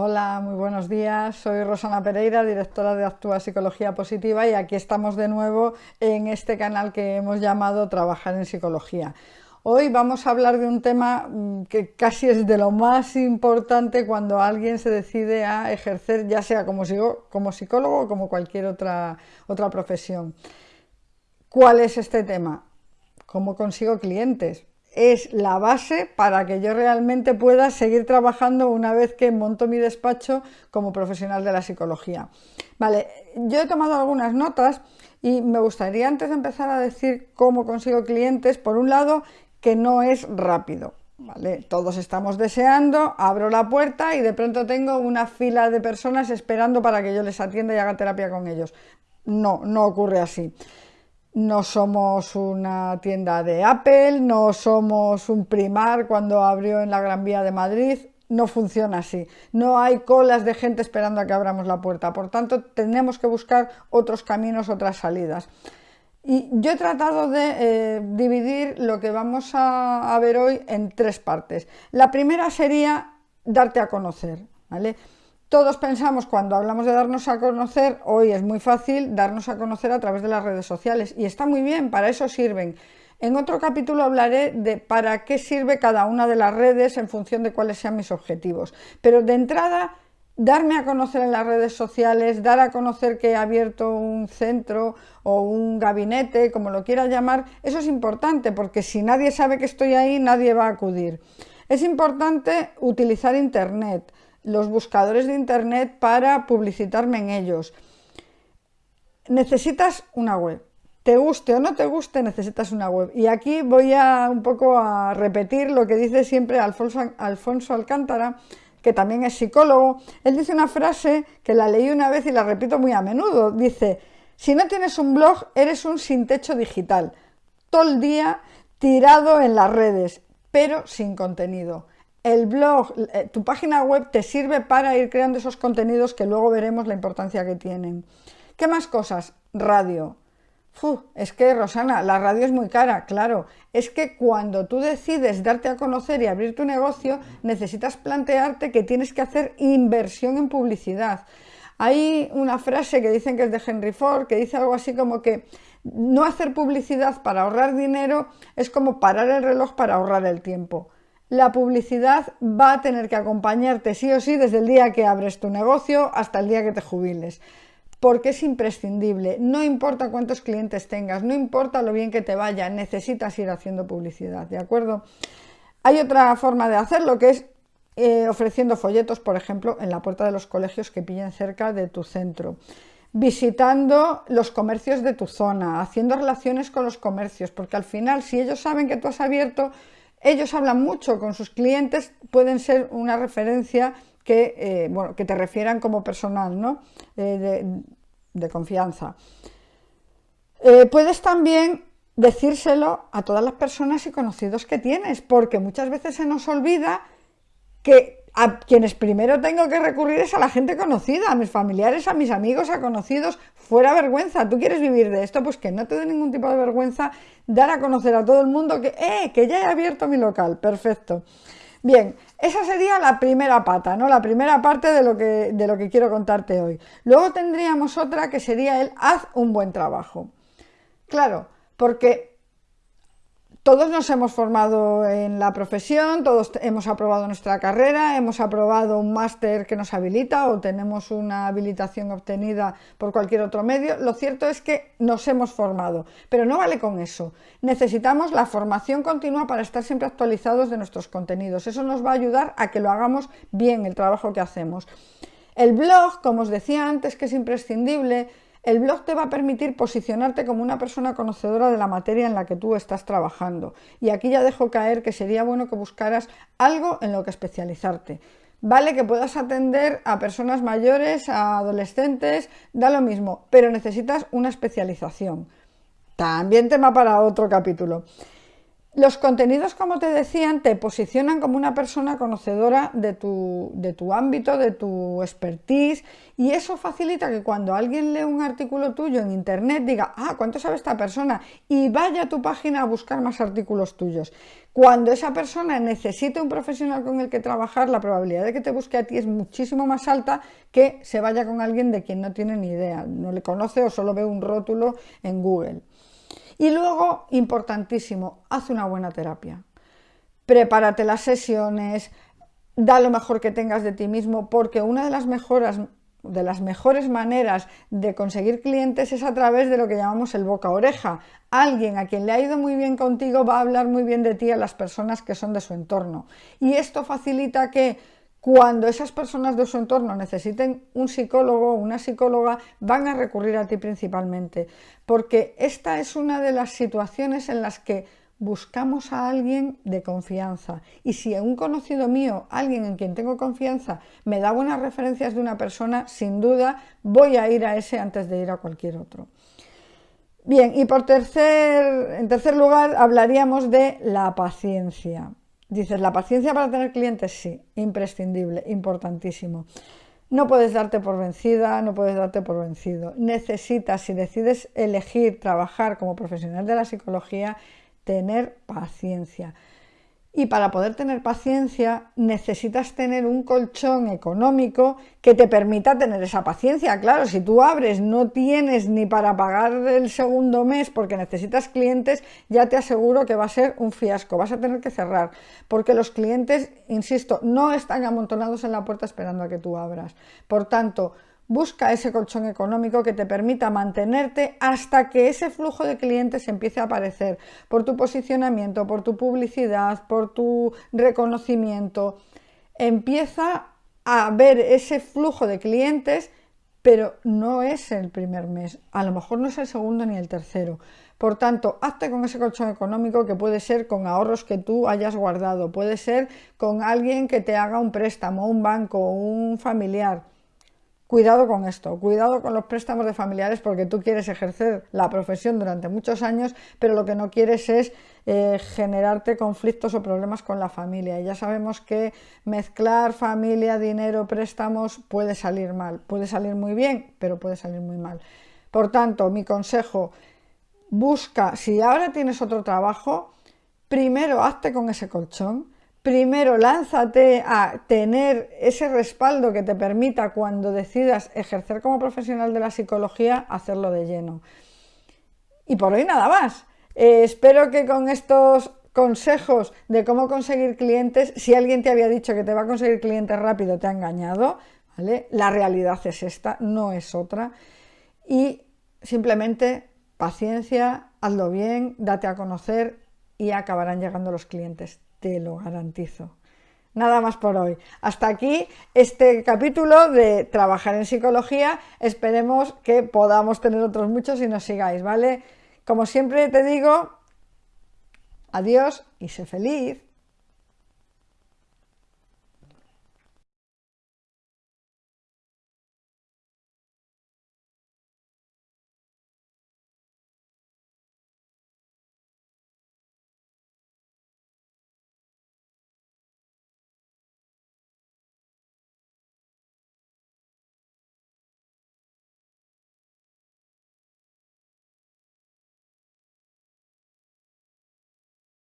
Hola, muy buenos días. Soy Rosana Pereira, directora de Actúa Psicología Positiva y aquí estamos de nuevo en este canal que hemos llamado Trabajar en Psicología. Hoy vamos a hablar de un tema mm, que casi es de lo más importante cuando alguien se decide a ejercer, ya sea como, psicólogo o como cualquier otra, otra profesión. ¿Cuál es este tema? ¿Cómo consigo clientes? Es la base para que yo realmente pueda seguir trabajando una vez que monto mi despacho como profesional de la psicología. Vale, yo he tomado algunas notas y me gustaría antes de empezar a decir cómo consigo clientes, por un lado, que no es rápido. ¿Vale? Todos estamos deseando, abro la puerta y de pronto tengo una fila de personas esperando para que yo les atienda y haga terapia con ellos. No, no ocurre así no somos una tienda de Apple, no somos un primar cuando abrió en la Gran Vía de Madrid, no funciona así. No hay colas de gente esperando a que abramos la puerta, por tanto tenemos que buscar otros caminos, otras salidas. Y yo he tratado de eh, dividir lo que vamos a, ver hoy en tres partes. La primera sería darte a conocer, ¿vale? Todos pensamos cuando hablamos de darnos a conocer, hoy es muy fácil darnos a conocer a través de las redes sociales y está muy bien, para eso sirven. En otro capítulo hablaré de para qué sirve cada una de las redes en función de cuáles sean mis objetivos. Pero de entrada, darme a conocer en las redes sociales, dar a conocer que he abierto un centro o un gabinete, como lo quiera llamar, eso es importante porque si nadie sabe que estoy ahí, nadie va a acudir. Es importante utilizar Internet los buscadores de Internet para publicitarme en ellos. Necesitas una web. Te guste o no te guste, necesitas una web. Y aquí voy a un poco a repetir lo que dice siempre Alfonso, Alcántara, que también es psicólogo. Él dice una frase que la leí una vez y la repito muy a menudo. Dice, si no tienes un blog, eres un sin techo digital. Todo el día tirado en las redes, pero sin contenido el blog, eh, tu página web te sirve para ir creando esos contenidos que luego veremos la importancia que tienen. ¿Qué más cosas? Radio. es que, Rosana, la radio es muy cara, claro. Es que cuando tú decides darte a conocer y abrir tu negocio, necesitas plantearte que tienes que hacer inversión en publicidad. Hay una frase que dicen que es de Henry Ford, que dice algo así como que no hacer publicidad para ahorrar dinero es como parar el reloj para ahorrar el tiempo la publicidad va a tener que acompañarte sí o sí desde el día que abres tu negocio hasta el día que te jubiles. Porque es imprescindible, no importa cuántos clientes tengas, no importa lo bien que te vaya, necesitas ir haciendo publicidad, ¿de acuerdo? Hay otra forma de hacerlo que es eh, ofreciendo folletos, por ejemplo, en la puerta de los colegios que pillen cerca de tu centro visitando los comercios de tu zona, haciendo relaciones con los comercios, porque al final si ellos saben que tú has abierto ellos hablan mucho con sus clientes, pueden ser una referencia que, eh, bueno, que te refieran como personal, ¿no? Eh, de, confianza. Eh, puedes también decírselo a todas las personas y conocidos que tienes, porque muchas veces se nos olvida que a quienes primero tengo que recurrir es a la gente conocida, a mis familiares, a mis amigos, a conocidos, fuera vergüenza. ¿Tú quieres vivir de esto? Pues que no te dé ningún tipo de vergüenza dar a conocer a todo el mundo que, eh, que ya he abierto mi local. Perfecto. Bien, esa sería la primera pata, ¿no? La primera parte de lo que, de lo que quiero contarte hoy. Luego tendríamos otra que sería el haz un buen trabajo. Claro, porque todos nos hemos formado en la profesión, todos hemos aprobado nuestra carrera, hemos aprobado un máster que nos habilita o tenemos una habilitación obtenida por cualquier otro medio. Lo cierto es que nos hemos formado, pero no vale con eso. Necesitamos la formación continua para estar siempre actualizados de nuestros contenidos. Eso nos va a ayudar a que lo hagamos bien el trabajo que hacemos. El blog, como os decía antes, que es imprescindible, el blog te va a permitir posicionarte como una persona conocedora de la materia en la que tú estás trabajando. Y aquí ya dejo caer que sería bueno que buscaras algo en lo que especializarte. Vale que puedas atender a personas mayores, a adolescentes, da lo mismo, pero necesitas una especialización. También tema para otro capítulo. Los contenidos, como te decían, te posicionan como una persona conocedora de tu, de tu, ámbito, de tu expertise y eso facilita que cuando alguien lee un artículo tuyo en internet diga, ah, ¿cuánto sabe esta persona? Y vaya a tu página a buscar más artículos tuyos. Cuando esa persona necesite un profesional con el que trabajar, la probabilidad de que te busque a ti es muchísimo más alta que se vaya con alguien de quien no tiene ni idea, no le conoce o solo ve un rótulo en Google. Y luego, importantísimo, haz una buena terapia. Prepárate las sesiones, da lo mejor que tengas de ti mismo, porque una de las mejoras de las mejores maneras de conseguir clientes es a través de lo que llamamos el boca oreja. Alguien a quien le ha ido muy bien contigo va a hablar muy bien de ti a las personas que son de su entorno. Y esto facilita que cuando esas personas de su entorno necesiten un psicólogo o una psicóloga, van a recurrir a ti principalmente, porque esta es una de las situaciones en las que buscamos a alguien de confianza. Y si un conocido mío, alguien en quien tengo confianza, me da buenas referencias de una persona, sin duda voy a ir a ese antes de ir a cualquier otro. Bien, y por tercer, en tercer lugar hablaríamos de la paciencia. Dices, la paciencia para tener clientes, sí, imprescindible, importantísimo. No puedes darte por vencida, no puedes darte por vencido. Necesitas, si decides elegir trabajar como profesional de la psicología, tener paciencia. Y para poder tener paciencia necesitas tener un colchón económico que te permita tener esa paciencia. Claro, si tú abres, no tienes ni para pagar el segundo mes porque necesitas clientes, ya te aseguro que va a ser un fiasco, vas a tener que cerrar. Porque los clientes, insisto, no están amontonados en la puerta esperando a que tú abras. Por tanto, Busca ese colchón económico que te permita mantenerte hasta que ese flujo de clientes empiece a aparecer por tu posicionamiento, por tu publicidad, por tu reconocimiento. Empieza a ver ese flujo de clientes, pero no es el primer mes, a lo mejor no es el segundo ni el tercero. Por tanto, hazte con ese colchón económico que puede ser con ahorros que tú hayas guardado, puede ser con alguien que te haga un préstamo, un banco, un familiar Cuidado con esto, cuidado con los préstamos de familiares porque tú quieres ejercer la profesión durante muchos años, pero lo que no quieres es eh, generarte conflictos o problemas con la familia. Y ya sabemos que mezclar familia, dinero, préstamos puede salir mal, puede salir muy bien, pero puede salir muy mal. Por tanto, mi consejo, busca, si ahora tienes otro trabajo, primero hazte con ese colchón, primero lánzate a tener ese respaldo que te permita cuando decidas ejercer como profesional de la psicología, hacerlo de lleno. Y por hoy nada más. Eh, espero que con estos consejos de cómo conseguir clientes, si alguien te había dicho que te va a conseguir clientes rápido, te ha engañado, ¿vale? La realidad es esta, no es otra. Y simplemente paciencia, hazlo bien, date a conocer y acabarán llegando los clientes te lo garantizo. Nada más por hoy. Hasta aquí este capítulo de Trabajar en Psicología. Esperemos que podamos tener otros muchos y nos sigáis, ¿vale? Como siempre te digo, adiós y sé feliz.